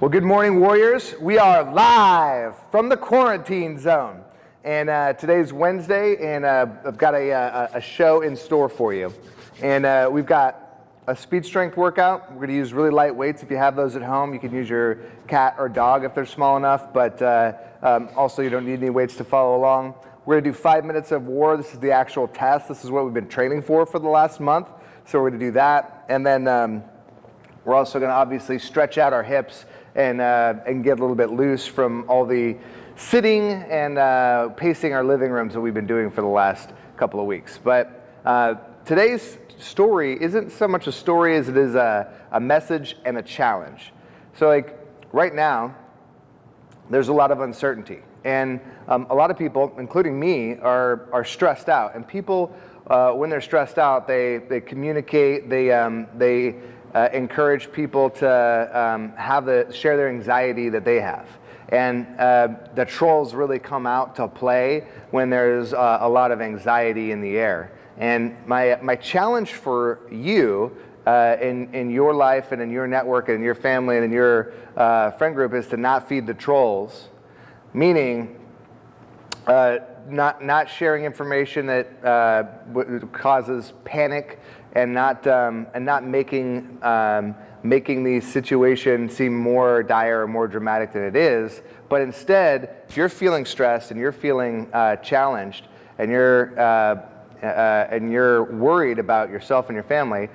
Well, good morning, Warriors. We are live from the quarantine zone. And uh, today's Wednesday, and uh, I've got a, a, a, show in store for you. And uh, we've got a speed strength workout. We're going to use really light weights. If you have those at home, you can use your cat or dog if they're small enough, but uh, um, also you don't need any weights to follow along. We're going to do five minutes of war. This is the actual test. This is what we've been training for for the last month. So we're going to do that. And then um, we're also going to obviously stretch out our hips and, uh, and get a little bit loose from all the sitting and uh, pacing our living rooms that we've been doing for the last couple of weeks. But uh, today's story isn't so much a story as it is a, a message and a challenge. So like right now, there's a lot of uncertainty. And um, a lot of people, including me, are, are stressed out. And people, uh, when they're stressed out, they, they communicate, they, um, they uh, encourage people to um, have the, share their anxiety that they have. And uh, the trolls really come out to play when there's uh, a lot of anxiety in the air. And my, my challenge for you uh, in, in your life and in your network and in your family and in your uh, friend group is to not feed the trolls, meaning uh, not, not sharing information that uh, causes panic and not, um, and not making, um, making the situation seem more dire or more dramatic than it is. But instead, if you're feeling stressed and you're feeling uh, challenged and you're, uh, uh, and you're worried about yourself and your family,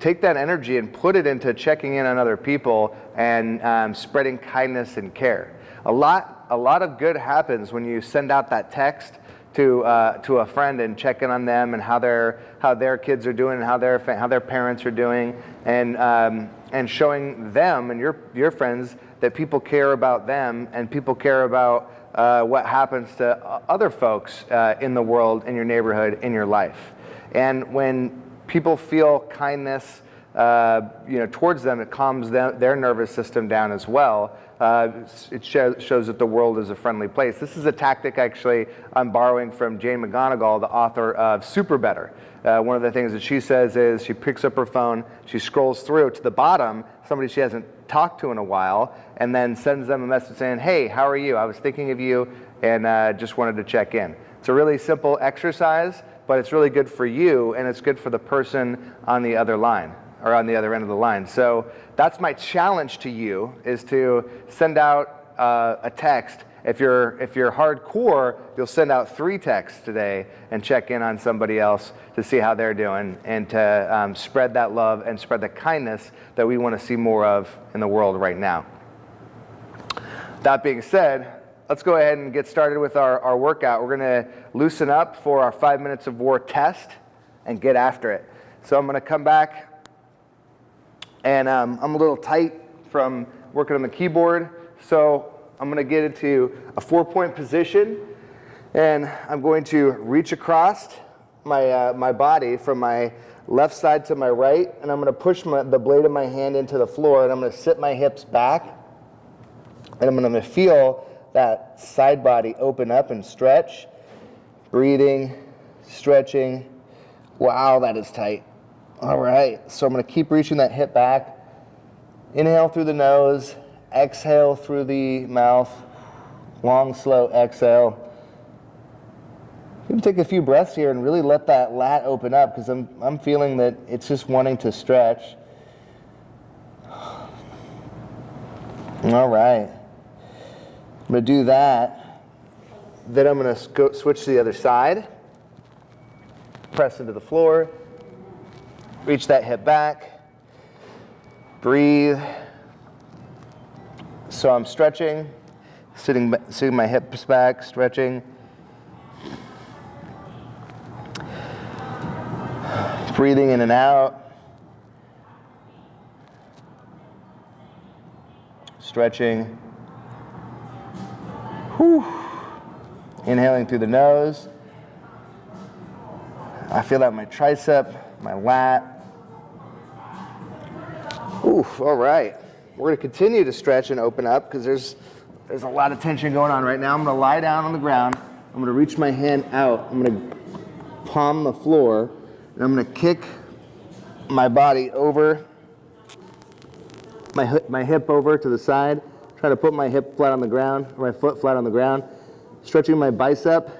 take that energy and put it into checking in on other people and um, spreading kindness and care. A lot, a lot of good happens when you send out that text to, uh, to a friend and check in on them and how their, how their kids are doing and how their, how their parents are doing and, um, and showing them and your, your friends that people care about them and people care about uh, what happens to other folks uh, in the world, in your neighborhood, in your life. And when people feel kindness uh, you know, towards them, it calms them, their nervous system down as well. Uh, it show, shows that the world is a friendly place. This is a tactic actually I'm borrowing from Jane McGonigal, the author of SuperBetter. Uh, one of the things that she says is she picks up her phone, she scrolls through to the bottom, somebody she hasn't talked to in a while, and then sends them a message saying, hey, how are you? I was thinking of you and uh, just wanted to check in. It's a really simple exercise, but it's really good for you and it's good for the person on the other line or on the other end of the line. So that's my challenge to you is to send out uh, a text. If you're, if you're hardcore, you'll send out three texts today and check in on somebody else to see how they're doing and to um, spread that love and spread the kindness that we want to see more of in the world right now. That being said, let's go ahead and get started with our, our workout. We're going to loosen up for our five minutes of war test and get after it. So I'm going to come back and um, I'm a little tight from working on the keyboard. So I'm gonna get into a four point position and I'm going to reach across my, uh, my body from my left side to my right and I'm gonna push my, the blade of my hand into the floor and I'm gonna sit my hips back and I'm gonna feel that side body open up and stretch, breathing, stretching. Wow, that is tight. All right, so I'm gonna keep reaching that hip back. Inhale through the nose, exhale through the mouth. Long, slow exhale. Can take a few breaths here and really let that lat open up because I'm, I'm feeling that it's just wanting to stretch. All right. I'm going to do that. Then I'm going to switch to the other side. Press into the floor. Reach that hip back. Breathe. So I'm stretching, sitting, sitting my hips back, stretching. Breathing in and out. Stretching. Whew. Inhaling through the nose. I feel that my tricep, my lat, Oof, all right. We're gonna continue to stretch and open up because there's, there's a lot of tension going on right now. I'm gonna lie down on the ground. I'm gonna reach my hand out. I'm gonna palm the floor and I'm gonna kick my body over my, hip- my hip over to the side, try to put my hip flat on the ground, or my foot flat on the ground, stretching my bicep,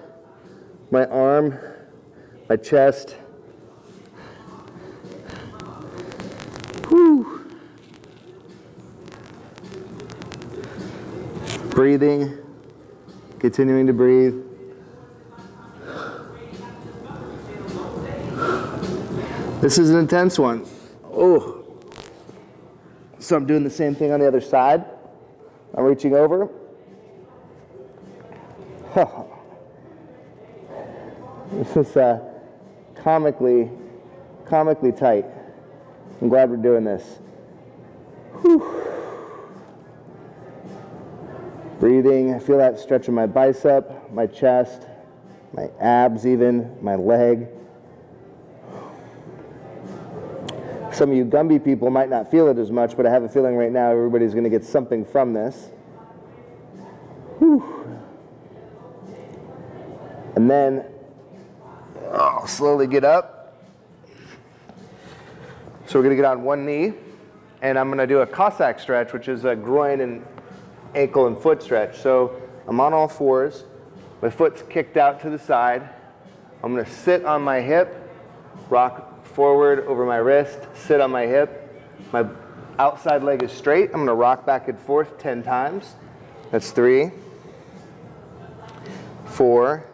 my arm, my chest. Breathing, continuing to breathe. This is an intense one. Oh. So I'm doing the same thing on the other side. I'm reaching over. This is uh, comically, comically tight. I'm glad we're doing this. Whew. Breathing, I feel that stretch in my bicep, my chest, my abs even, my leg. Some of you Gumby people might not feel it as much, but I have a feeling right now everybody's going to get something from this. Whew. And then I'll slowly get up. So we're going to get on one knee, and I'm going to do a Cossack stretch, which is a groin and ankle and foot stretch. So I'm on all fours. My foot's kicked out to the side. I'm going to sit on my hip, rock forward over my wrist, sit on my hip. My outside leg is straight. I'm going to rock back and forth 10 times. That's three, four,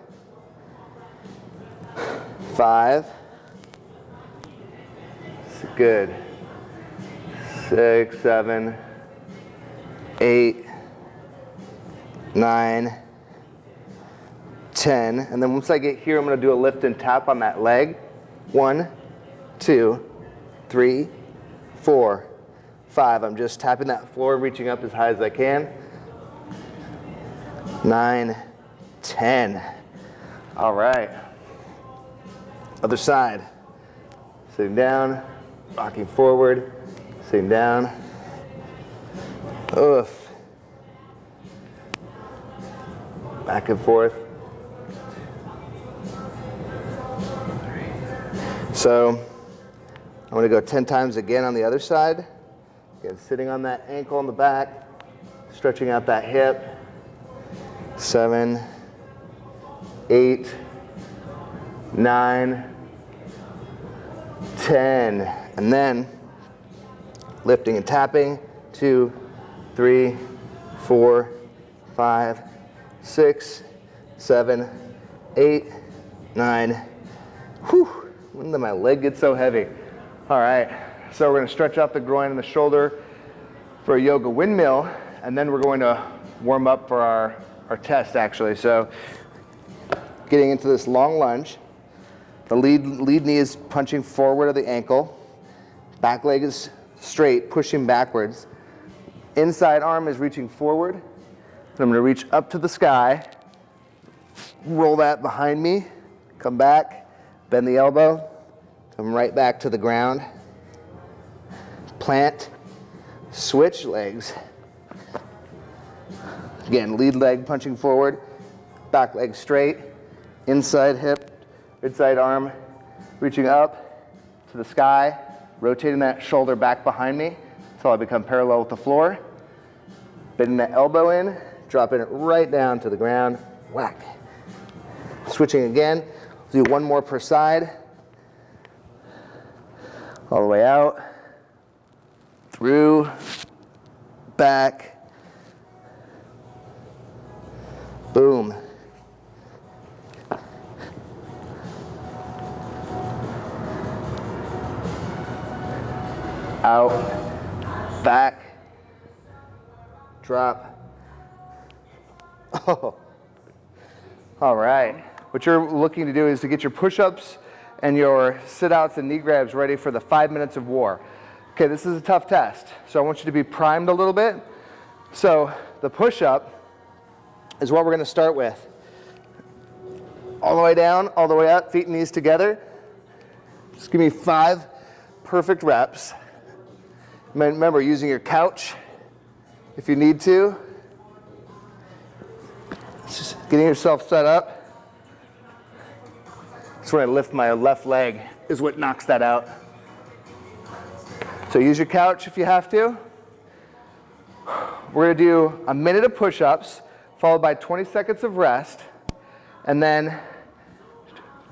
five, good, six, seven, eight, nine, ten. And then once I get here, I'm to do a lift and tap on that leg. One, two, three, four, five. I'm just tapping that floor, reaching up as high as I can. Nine, ten. All right. Other side. Sitting down, rocking forward, sitting down. Oof. Back and forth. So I'm going to go 10 times again on the other side. Again, sitting on that ankle on the back, stretching out that hip. Seven, eight, nine, 10. And then lifting and tapping. Two, three, four, five, six, seven, eight, nine. Whew, when did my leg get so heavy? All right, so we're gonna stretch out the groin and the shoulder for a yoga windmill, and then we're going to warm up for our, our test actually. So getting into this long lunge. The lead, lead knee is punching forward of the ankle. Back leg is straight, pushing backwards. Inside arm is reaching forward. So I'm going to reach up to the sky, roll that behind me, come back, bend the elbow, come right back to the ground. Plant, switch legs. Again, lead leg punching forward, back leg straight, inside hip Inside arm reaching up to the sky, rotating that shoulder back behind me until I become parallel with the floor. Bending that elbow in, dropping it right down to the ground, whack. Switching again, do one more per side. All the way out, through, back, boom. out, back, drop. All right. What you're looking to do is to get your push-ups and your sit-outs and knee grabs ready for the five minutes of war. Okay, this is a tough test, so I want you to be primed a little bit. So the push-up is what we're gonna start with. All the way down, all the way up, feet and knees together. Just give me five perfect reps. Remember, using your couch if you need to. Just getting yourself set up. That's where I lift my left leg, is what knocks that out. So use your couch if you have to. we're gonna do a minute of push-ups, followed by 20 seconds of rest, and then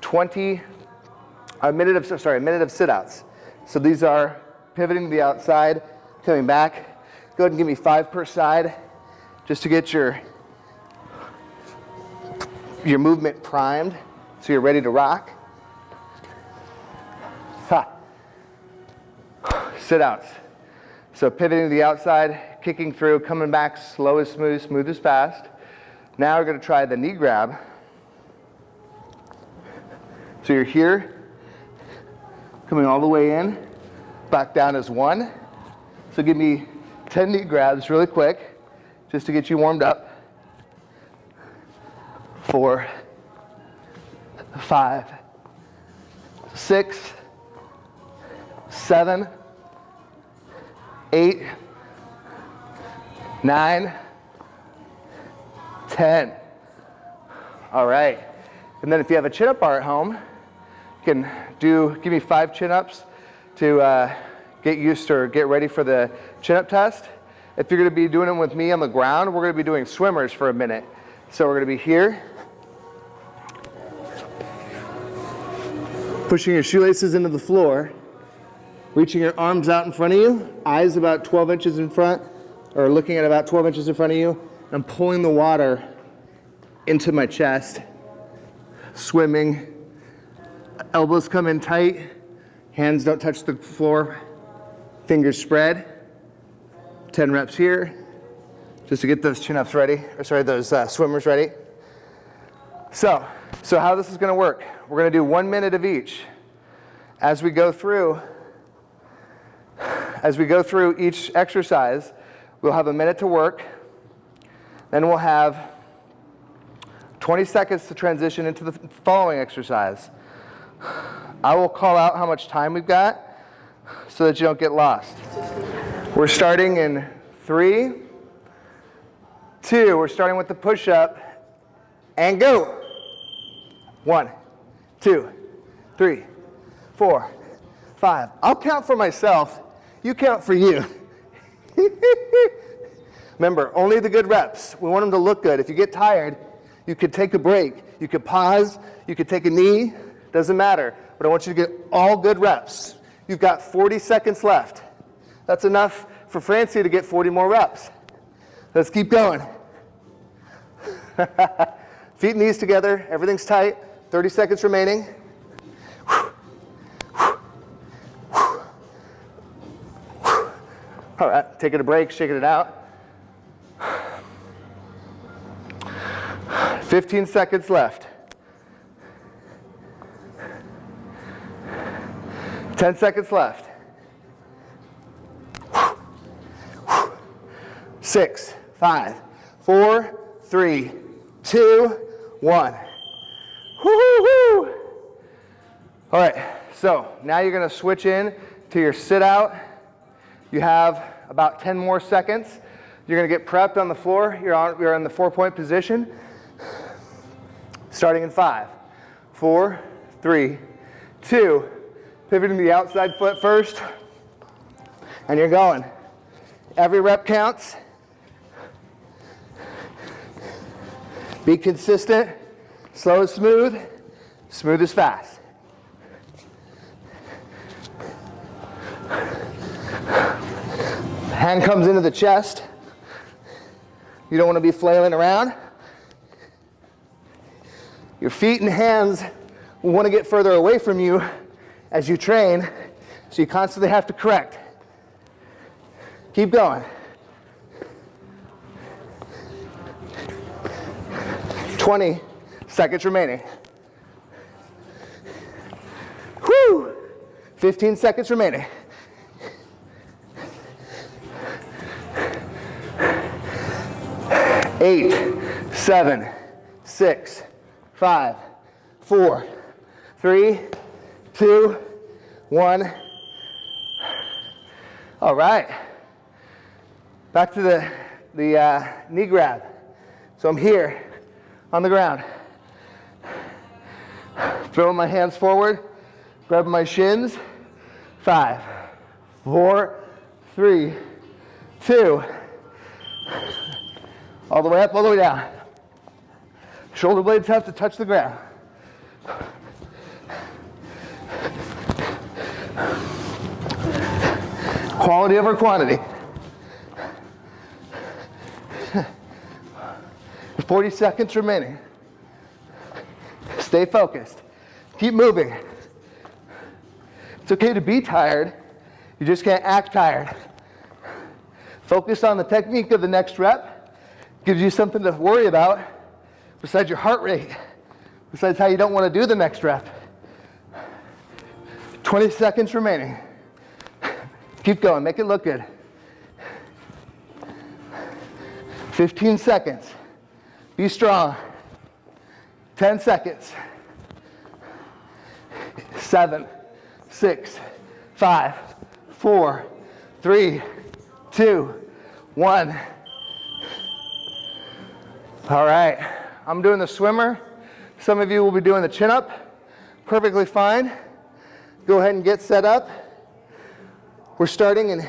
20, a minute of, sorry, a minute of sit-outs. So these are pivoting to the outside, coming back. Go ahead and give me five per side, just to get your, your movement primed, so you're ready to rock. Ha. Sit-outs. So pivoting to the outside, kicking through, coming back slow as smooth, smooth as fast. Now we're gonna try the knee grab. So you're here, coming all the way in, back down as one. So give me 10 knee grabs really quick, just to get you warmed up. Four, five, six, seven, eight, nine, ten. All right. And then if you have a chin-up bar at home, you can do, give me five chin-ups to uh, get used to or get ready for the chin-up test. If you're gonna be doing them with me on the ground, we're gonna be doing swimmers for a minute. So we're gonna be here, pushing your shoelaces into the floor, reaching your arms out in front of you, eyes about 12 inches in front, or looking at about 12 inches in front of you. I'm pulling the water into my chest, swimming. Elbows come in tight, hands don't touch the floor, fingers spread. 10 reps here, just to get those chin-ups ready, or sorry, those uh, swimmers ready. So, so how this is gonna work, we're gonna do one minute of each. As we go through, as we go through each exercise, we'll have a minute to work, then we'll have 20 seconds to transition into the following exercise. I will call out how much time we've got so that you don't get lost. We're starting in three, two, we're starting with the push-up, and go. One, two, three, four, five. I'll count for myself you count for you. Remember, only the good reps. We want them to look good. If you get tired, you could take a break. You could pause. You could take a knee. Doesn't matter. But I want you to get all good reps. You've got 40 seconds left. That's enough for Francie to get 40 more reps. Let's keep going. Feet and knees together. Everything's tight. 30 seconds remaining. All right, taking a break, shaking it out. 15 seconds left. 10 seconds left. Six, five, four, three, two, one. Woo-hoo-hoo! All right, so now you're gonna switch in to your sit out you have about 10 more seconds. You're gonna get prepped on the floor. You're, on, you're in the four point position. Starting in five, four, three, two, pivoting the outside foot first, and you're going. Every rep counts. Be consistent, slow is smooth, smooth is fast. Hand comes into the chest. You don't want to be flailing around. Your feet and hands want to get further away from you as you train, so you constantly have to correct. Keep going. Twenty seconds remaining. Whew! 15 seconds remaining. eight, seven, six, five, four, three, two, one. All right. Back to the, the uh, knee grab. So I'm here on the ground. Throwing my hands forward, grabbing my shins. Five, four, three, two, All the way up, all the way down. Shoulder blades have to touch the ground. Quality over quantity. 40 seconds remaining. Stay focused. Keep moving. It's okay to be tired. You just can't act tired. Focus on the technique of the next rep. Gives you something to worry about besides your heart rate, besides how you don't want to do the next rep. 20 seconds remaining. Keep going, make it look good. 15 seconds. Be strong. 10 seconds. Seven, six, five, four, three, two, one. All right, I'm doing the swimmer. Some of you will be doing the chin up. Perfectly fine. Go ahead and get set up. We're starting in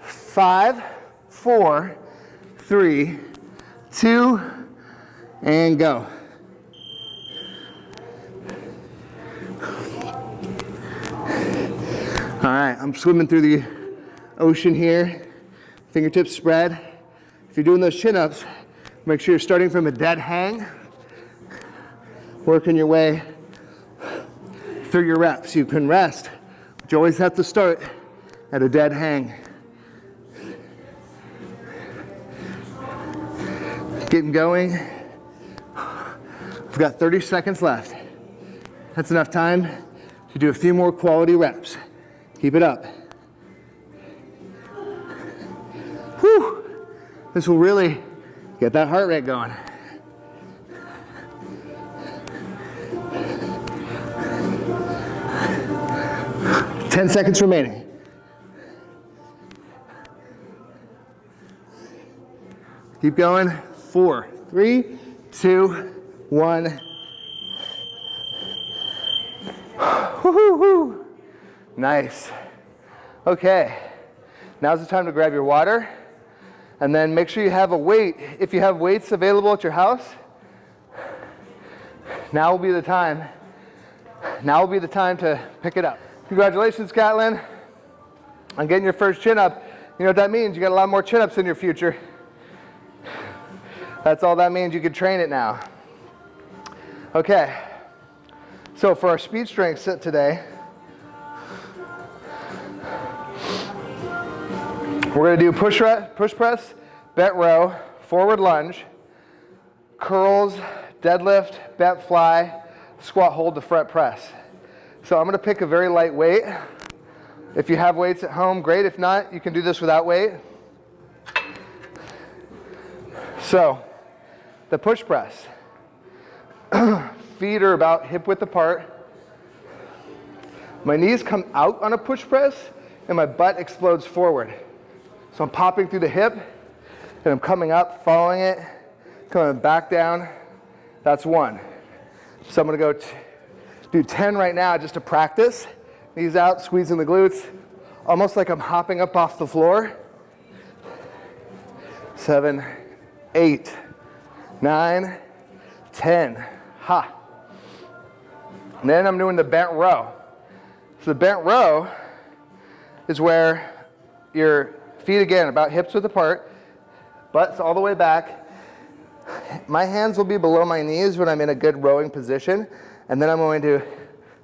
five, four, three, two, and go. All right, I'm swimming through the ocean here. Fingertips spread. If you're doing those chin-ups, make sure you're starting from a dead hang. Working your way through your reps. You can rest, but you always have to start at a dead hang. Getting going. We've got 30 seconds left. That's enough time to do a few more quality reps. Keep it up. Whew. This will really get that heart rate going. Ten seconds remaining. Keep going. Four, three, two, one. Woo-hoo-hoo. Nice. Okay, now's the time to grab your water and then make sure you have a weight. If you have weights available at your house, now will be the time. Now will be the time to pick it up. Congratulations, Catlin, on getting your first chin up. You know what that means? You got a lot more chin ups in your future. That's all that means. You can train it now. Okay, so for our speed strength sit today, We're to do push, push press, bent row, forward lunge, curls, deadlift, bent fly, squat hold to front press. So I'm to pick a very light weight. If you have weights at home, great. If not, you can do this without weight. So, the push press. Feet are about hip width apart. My knees come out on a push press and my butt explodes forward. So I'm popping through the hip and I'm coming up, following it, coming back down. That's one. So I'm gonna go do 10 right now just to practice. Knees out, squeezing the glutes, almost like I'm hopping up off the floor. Seven, eight, nine, 10. Ha. And then I'm doing the bent row. So the bent row is where you're Feet again, about hips width apart. Butts all the way back. My hands will be below my knees when I'm in a good rowing position. And then I'm going to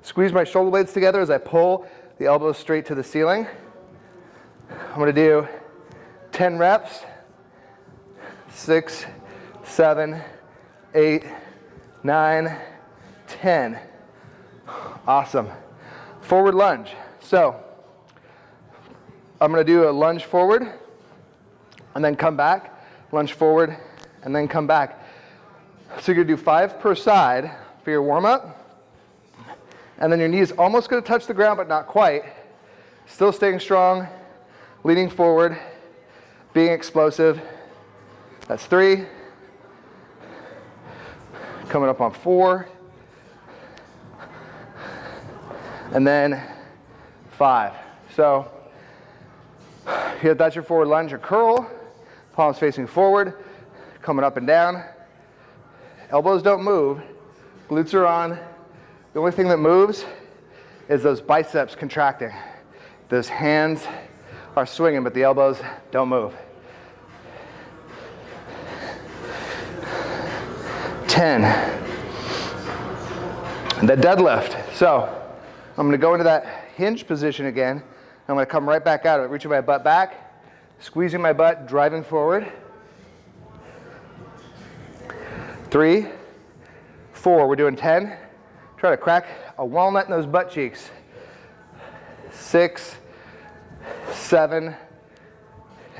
squeeze my shoulder blades together as I pull the elbows straight to the ceiling. I'm going to do 10 reps. Six, seven, eight, nine, 10. Awesome. Forward lunge. So I'm going to do a lunge forward and then come back, lunge forward, and then come back. So you're going to do five per side for your warm up. And then your knees almost going to touch the ground, but not quite. Still staying strong, leaning forward, being explosive. That's three. Coming up on four. And then five. So here, that's your forward lunge or curl. Palms facing forward, coming up and down. Elbows don't move. Glutes are on. The only thing that moves is those biceps contracting. Those hands are swinging, but the elbows don't move. 10. The deadlift. So I'm gonna go into that hinge position again. I'm gonna come right back out of it, reaching my butt back, squeezing my butt, driving forward. Three, four, we're doing 10. Try to crack a walnut in those butt cheeks. Six, seven,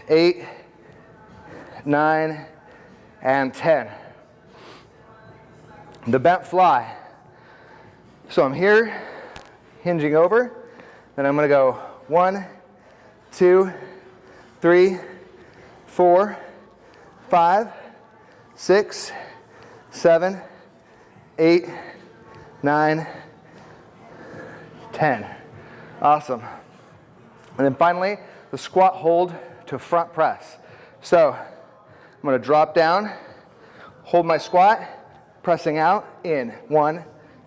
eight, nine, and 10. The bent fly. So I'm here, hinging over, then I'm gonna go one, two, three, four, five, six, seven, eight, nine, ten. Awesome. And then finally, the squat hold to front press. So I'm gonna drop down, hold my squat, pressing out, in. One,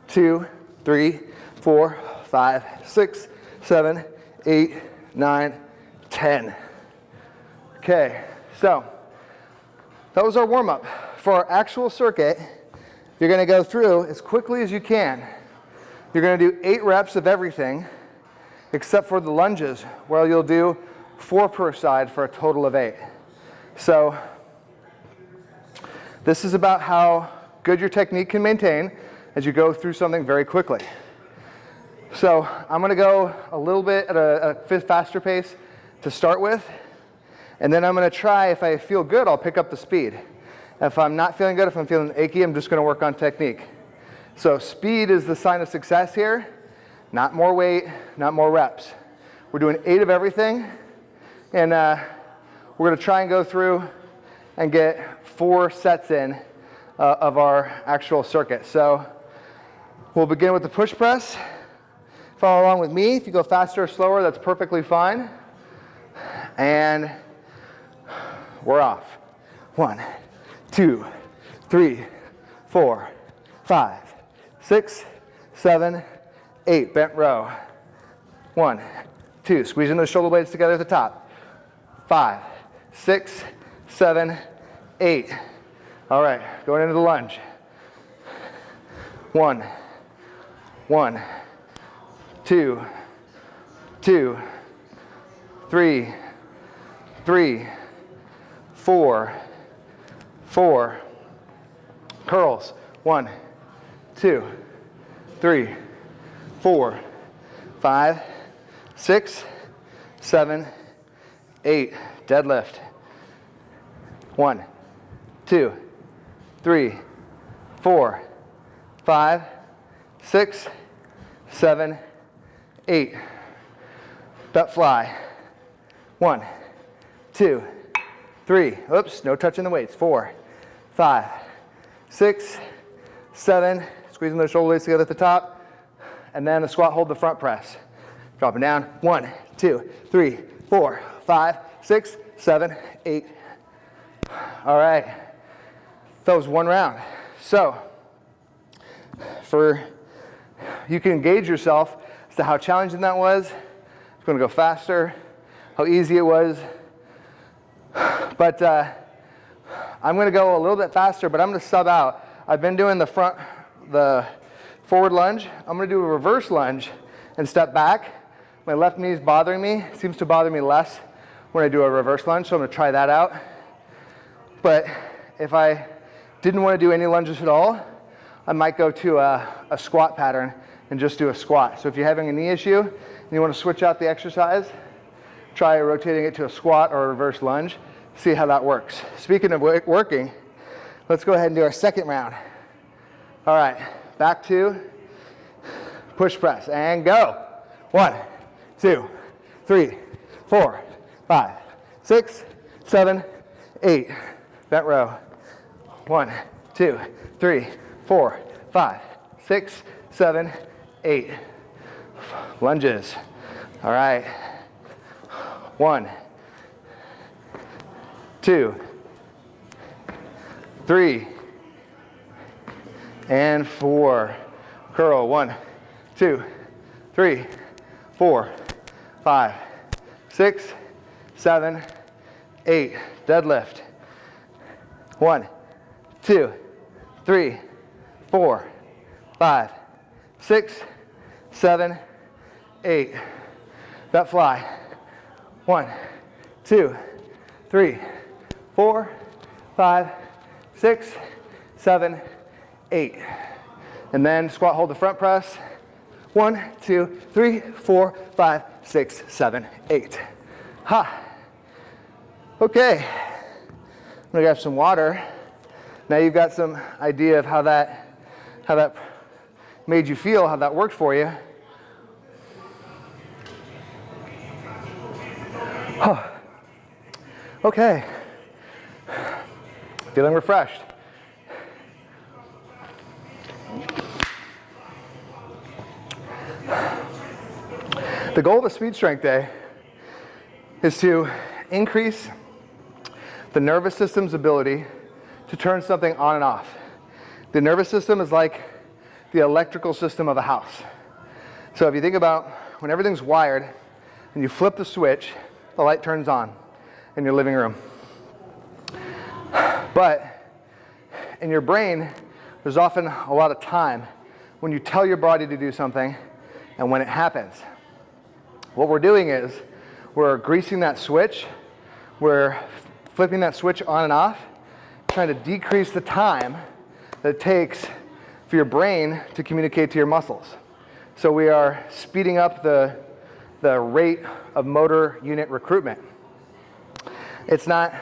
two, three, four, five, six, seven, eight, nine, ten. Okay, so that was our warm up. For our actual circuit, you're gonna go through as quickly as you can. You're gonna do eight reps of everything, except for the lunges, where you'll do four per side for a total of eight. So this is about how good your technique can maintain as you go through something very quickly. So I'm gonna go a little bit at a, a faster pace to start with, and then I'm gonna try, if I feel good, I'll pick up the speed. If I'm not feeling good, if I'm feeling achy, I'm just gonna work on technique. So speed is the sign of success here. Not more weight, not more reps. We're doing eight of everything, and uh, we're gonna try and go through and get four sets in uh, of our actual circuit. So we'll begin with the push press. Follow along with me. If you go faster or slower, that's perfectly fine. And we're off. One, two, three, four, five, six, seven, eight. Bent row. One, two. Squeezing those shoulder blades together at the top. Five, six, seven, eight. All right, going into the lunge. One, one, two, two, three, three, four, four. Curls. One, two, three, four, five, six, seven, eight. Deadlift. One, two, three, four, five, six, seven, eight. Butt fly. One, two, three. Oops, no touching the weights. Four, five, six, seven. Squeezing those shoulder blades together at the top. And then the squat hold the front press. Dropping down. One, two, three, four, five, six, seven, eight. All right. That was one round. So, for you can engage yourself how challenging that was. It's going to go faster, how easy it was. But uh, I'm going to go a little bit faster, but I'm going to sub out. I've been doing the front, the forward lunge. I'm going to do a reverse lunge and step back. My left knee is bothering me. It seems to bother me less when I do a reverse lunge, so I'm going to try that out. But if I didn't want to do any lunges at all, I might go to a, a squat pattern and just do a squat. So if you're having a knee issue and you want to switch out the exercise, try rotating it to a squat or a reverse lunge, see how that works. Speaking of working, let's go ahead and do our second round. All right, back to push press and go. One, two, three, four, five, six, seven, eight. Bent row. One, two, three, four, five, six, seven, eight. Lunges. All right. One, two, three, and four. Curl, one, two, three, four, five, six, seven, eight. Deadlift. One, two, three, four, five, six, seven, eight. That fly. One, two, three, four, five, six, seven, eight. And then squat, hold the front press. One, two, three, four, five, six, seven, eight. Ha. Okay. I'm gonna grab some water. Now you've got some idea of how that, how that made you feel, how that worked for you. Huh. Okay. Feeling refreshed. The goal of a speed strength day is to increase the nervous system's ability to turn something on and off. The nervous system is like the electrical system of a house. So if you think about when everything's wired and you flip the switch, the light turns on in your living room. But in your brain, there's often a lot of time when you tell your body to do something and when it happens. What we're doing is we're greasing that switch, we're flipping that switch on and off, trying to decrease the time that it takes for your brain to communicate to your muscles. So we are speeding up the, the rate of motor unit recruitment. It's not,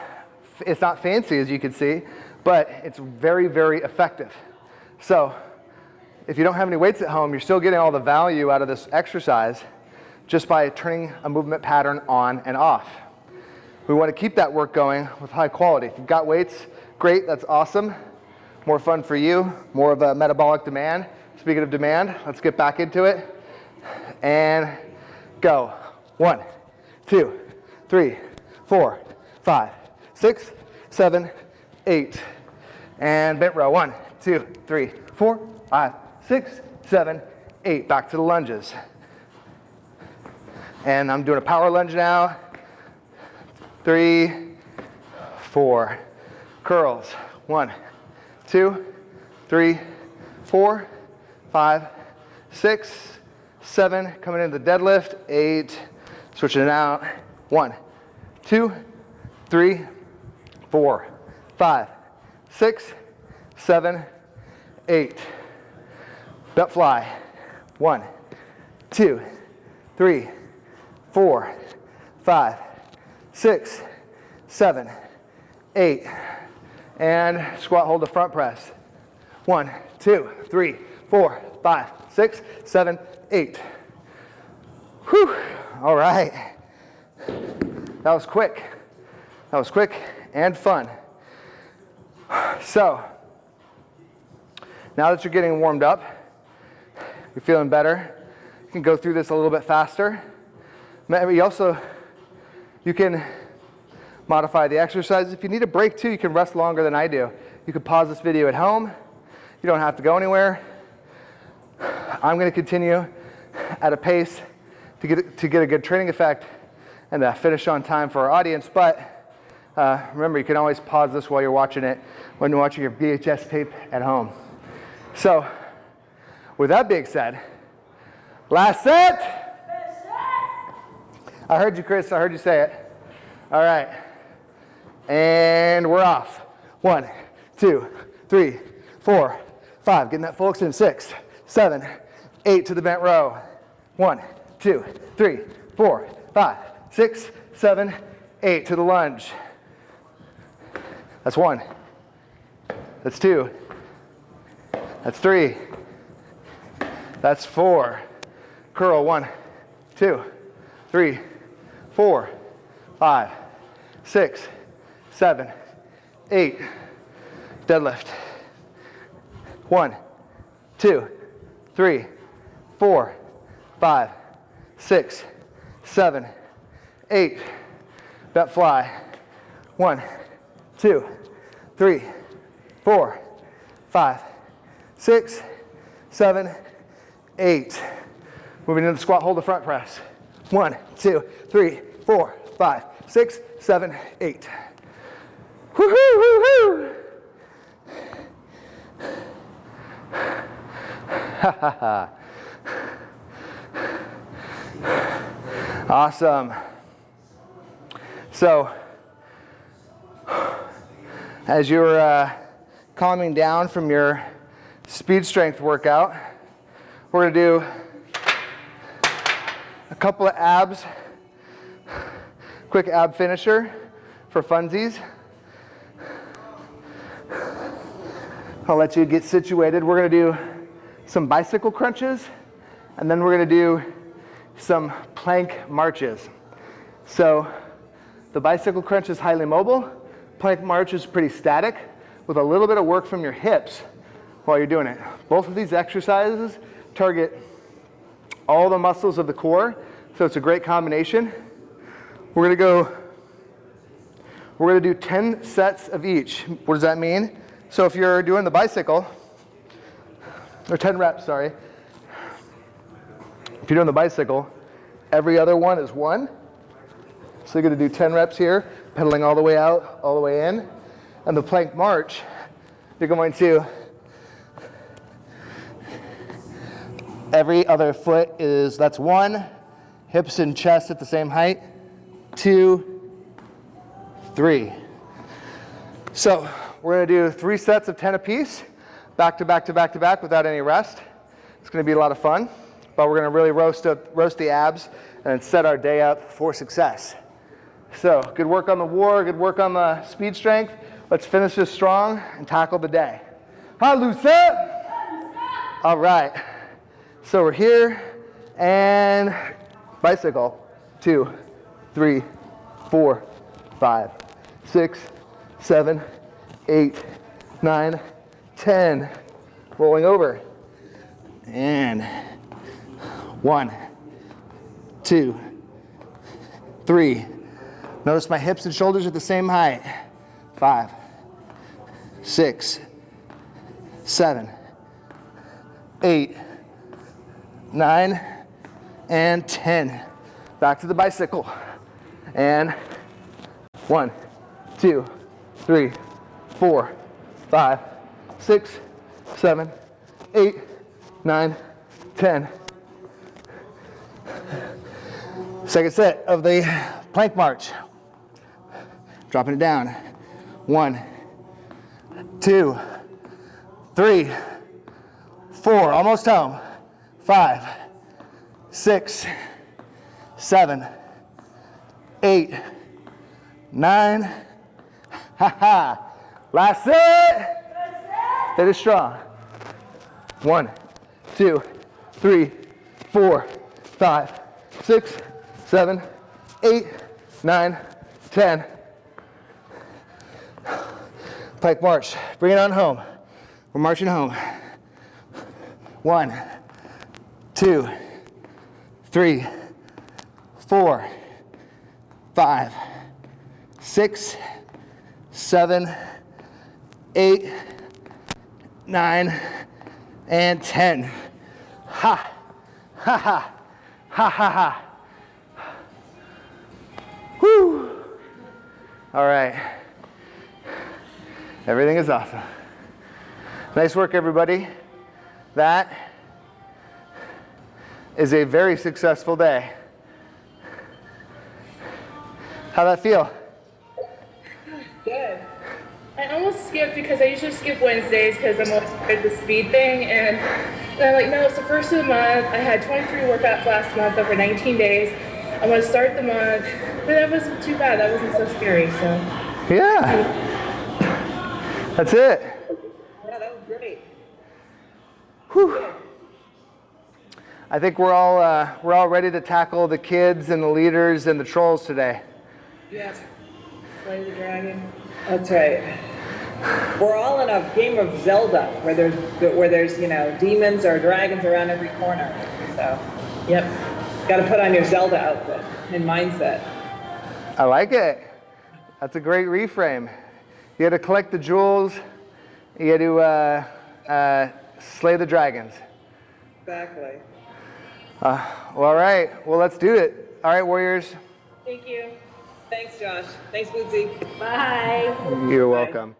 it's not fancy as you can see, but it's very, very effective. So if you don't have any weights at home, you're still getting all the value out of this exercise just by turning a movement pattern on and off. We want to keep that work going with high quality. If you've got weights, great, that's awesome. More fun for you, more of a metabolic demand. Speaking of demand, let's get back into it. And go. One, two, three, four, five, six, seven, eight. And bent row. One, two, three, four, five, six, seven, eight. Back to the lunges. And I'm doing a power lunge now. Three, four. Curls. One, two, three, four, five, six, seven. Coming into the deadlift. Eight. Switching it out. One, two, three, four, five, six, seven, eight. Butt fly. One, two, three, four, five, six, seven, eight. And squat, hold the front press. One, two, three, four, five, six, seven, eight. Whew. All right. That was quick. That was quick and fun. So, now that you're getting warmed up, you're feeling better, you can go through this a little bit faster. Maybe also, you can modify the exercise. If you need a break too, you can rest longer than I do. You can pause this video at home. You don't have to go anywhere. I'm going to continue at a pace to get, to get a good training effect and uh, finish on time for our audience. But uh, remember, you can always pause this while you're watching it when you're watching your VHS tape at home. So, with that being said, last set. I heard you, Chris. I heard you say it. All right. And we're off. One, two, three, four, five. Getting that full extension. Six, seven, eight to the bent row. One, two, three, four, five, six, seven, eight to the lunge. That's one. That's two. That's three. That's four. Curl. One, two, three, four, five, six, seven, eight. Deadlift. One, two, three, four, five, six, seven, eight. That fly. One, two, three, four, five, six, seven, eight. Moving into the squat, hold the front press. One, two, three, four, five, six, seven, eight. Woohoo, woohoo! awesome. So, as you're uh, calming down from your speed strength workout, we're going to do a couple of abs, quick ab finisher for funsies. I'll let you get situated. We're to do some bicycle crunches, and then we're to do some plank marches. So the bicycle crunch is highly mobile. Plank march is pretty static with a little bit of work from your hips while you're doing it. Both of these exercises target all the muscles of the core, so it's a great combination. We're gonna go, we're gonna do 10 sets of each. What does that mean? So if you're doing the bicycle, or 10 reps, sorry. If you're doing the bicycle, every other one is one. So you're gonna do 10 reps here, pedaling all the way out, all the way in. And the plank march, you're going to, every other foot is, that's one, hips and chest at the same height, two, three. So we're gonna do three sets of 10 apiece back to back to back to back without any rest. It's going to be a lot of fun, but we're going to really roast, up, roast the abs and set our day up for success. So good work on the war, good work on the speed strength. Let's finish this strong and tackle the day. Hi, Lucia. All right. So we're here and bicycle. Two, three, four, five, six, seven, eight, nine, 10. Rolling over. And one, two, three. Notice my hips and shoulders are the same height. Five, six, seven, eight, nine, and 10. Back to the bicycle. And one, two, three, four, five, six, seven, eight, nine, ten. Second set of the plank march. Dropping it down. One, two, three, four, almost home. Five, six, seven, eight, nine. Ha ha. Last set. That is strong. One, two, three, four, five, six, seven, eight, nine, ten. Pike march. Bring it on home. We're marching home. One, two, three, four, five, six, seven, eight, nine, and 10. Ha, ha, ha, ha, ha, ha. Whew. All right. Everything is awesome. Nice work, everybody. That is a very successful day. How that feel? Good. I almost skipped because I usually skip Wednesdays because I'm always afraid the speed thing. And, and I'm like, no, it's the first of the month. I had 23 workouts last month over 19 days. I'm going to start the month. But that wasn't too bad. That wasn't so scary. So. Yeah. That's it. Yeah, that was great. Whew. I think we're all, uh, we're all ready to tackle the kids and the leaders and the trolls today. Yes. Slay the dragon. That's right. We're all in a game of Zelda where there's where there's you know demons or dragons around every corner. So, yep, got to put on your Zelda outfit and mindset. I like it. That's a great reframe. You had to collect the jewels. You had to uh, uh, slay the dragons. Exactly. Uh, well, all right. Well, let's do it. All right, Warriors. Thank you. Thanks, Josh. Thanks, Bootsy. Bye. You're Bye. welcome.